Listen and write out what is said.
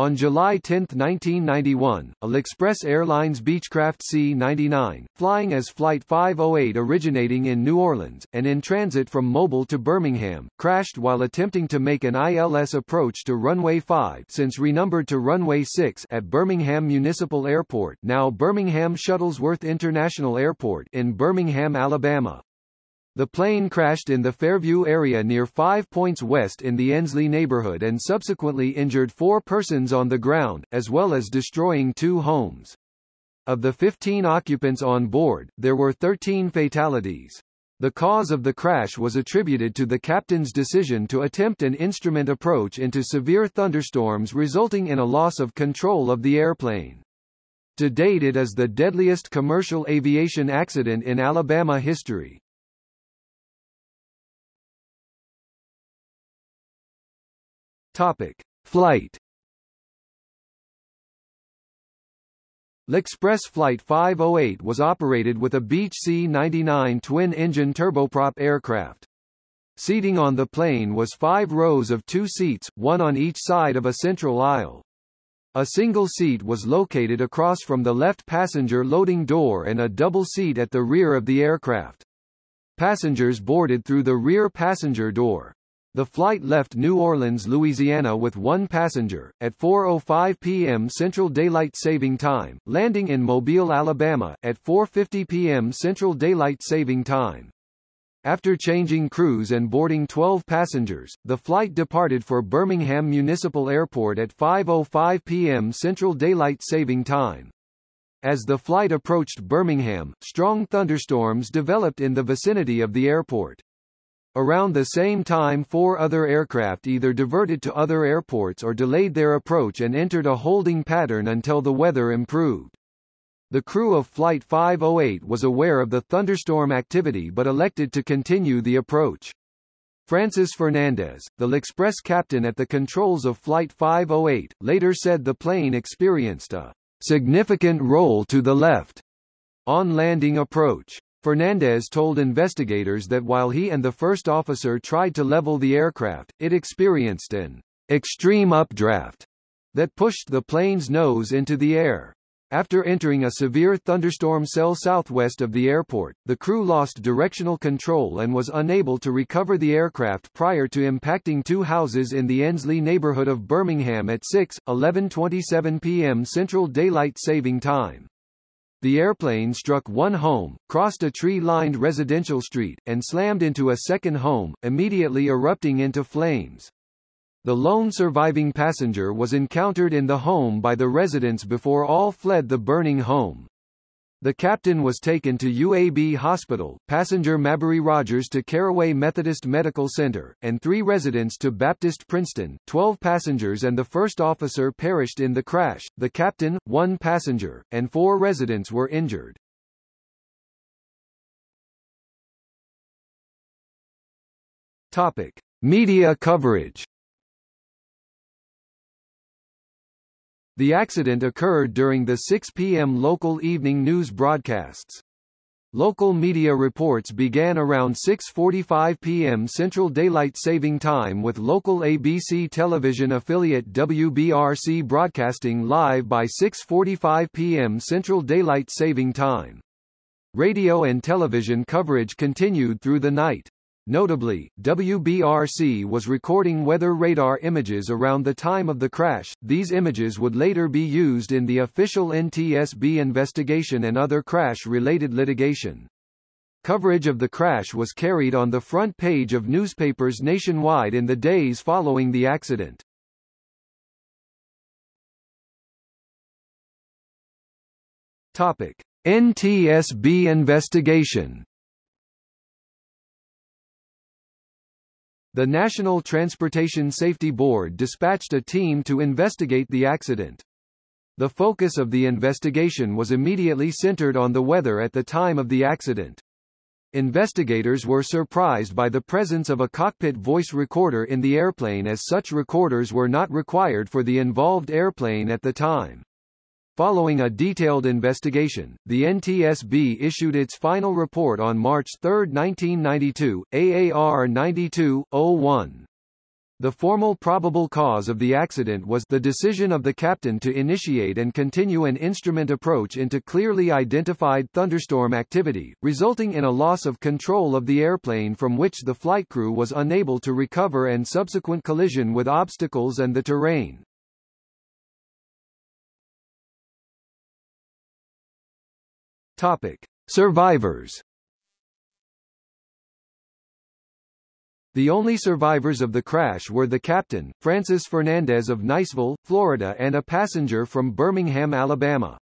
On July 10, 1991, Express Airlines Beechcraft C-99, flying as Flight 508 originating in New Orleans, and in transit from Mobile to Birmingham, crashed while attempting to make an ILS approach to runway 5 since renumbered to runway 6 at Birmingham Municipal Airport now Birmingham Shuttlesworth International Airport in Birmingham, Alabama. The plane crashed in the Fairview area near Five Points West in the Ensley neighborhood and subsequently injured four persons on the ground, as well as destroying two homes. Of the 15 occupants on board, there were 13 fatalities. The cause of the crash was attributed to the captain's decision to attempt an instrument approach into severe thunderstorms resulting in a loss of control of the airplane. To date it is the deadliest commercial aviation accident in Alabama history. Topic: Flight. L'Express Flight 508 was operated with a Beech C-99 twin-engine turboprop aircraft. Seating on the plane was five rows of two seats, one on each side of a central aisle. A single seat was located across from the left passenger loading door and a double seat at the rear of the aircraft. Passengers boarded through the rear passenger door. The flight left New Orleans, Louisiana with one passenger, at 4.05 p.m. Central Daylight Saving Time, landing in Mobile, Alabama, at 4.50 p.m. Central Daylight Saving Time. After changing crews and boarding 12 passengers, the flight departed for Birmingham Municipal Airport at 5.05 p.m. Central Daylight Saving Time. As the flight approached Birmingham, strong thunderstorms developed in the vicinity of the airport. Around the same time four other aircraft either diverted to other airports or delayed their approach and entered a holding pattern until the weather improved. The crew of Flight 508 was aware of the thunderstorm activity but elected to continue the approach. Francis Fernandez, the L'Express captain at the controls of Flight 508, later said the plane experienced a significant roll to the left on landing approach. Fernandez told investigators that while he and the first officer tried to level the aircraft, it experienced an extreme updraft that pushed the plane's nose into the air. After entering a severe thunderstorm cell southwest of the airport, the crew lost directional control and was unable to recover the aircraft prior to impacting two houses in the Ensley neighborhood of Birmingham at 6, 11.27 p.m. Central Daylight Saving Time. The airplane struck one home, crossed a tree-lined residential street, and slammed into a second home, immediately erupting into flames. The lone surviving passenger was encountered in the home by the residents before all fled the burning home. The captain was taken to UAB Hospital, passenger Mabry Rogers to Carraway Methodist Medical Center, and three residents to Baptist Princeton. Twelve passengers and the first officer perished in the crash, the captain, one passenger, and four residents were injured. Topic. Media coverage The accident occurred during the 6 p.m. local evening news broadcasts. Local media reports began around 6.45 p.m. Central Daylight Saving Time with local ABC television affiliate WBRC broadcasting live by 6.45 p.m. Central Daylight Saving Time. Radio and television coverage continued through the night. Notably, WBRC was recording weather radar images around the time of the crash. These images would later be used in the official NTSB investigation and other crash-related litigation. Coverage of the crash was carried on the front page of newspapers nationwide in the days following the accident. Topic: NTSB investigation The National Transportation Safety Board dispatched a team to investigate the accident. The focus of the investigation was immediately centered on the weather at the time of the accident. Investigators were surprised by the presence of a cockpit voice recorder in the airplane as such recorders were not required for the involved airplane at the time. Following a detailed investigation, the NTSB issued its final report on March 3, 1992, AAR 92-01. The formal probable cause of the accident was the decision of the captain to initiate and continue an instrument approach into clearly identified thunderstorm activity, resulting in a loss of control of the airplane from which the flight crew was unable to recover and subsequent collision with obstacles and the terrain. Topic: Survivors The only survivors of the crash were the captain, Francis Fernandez of Niceville, Florida and a passenger from Birmingham, Alabama.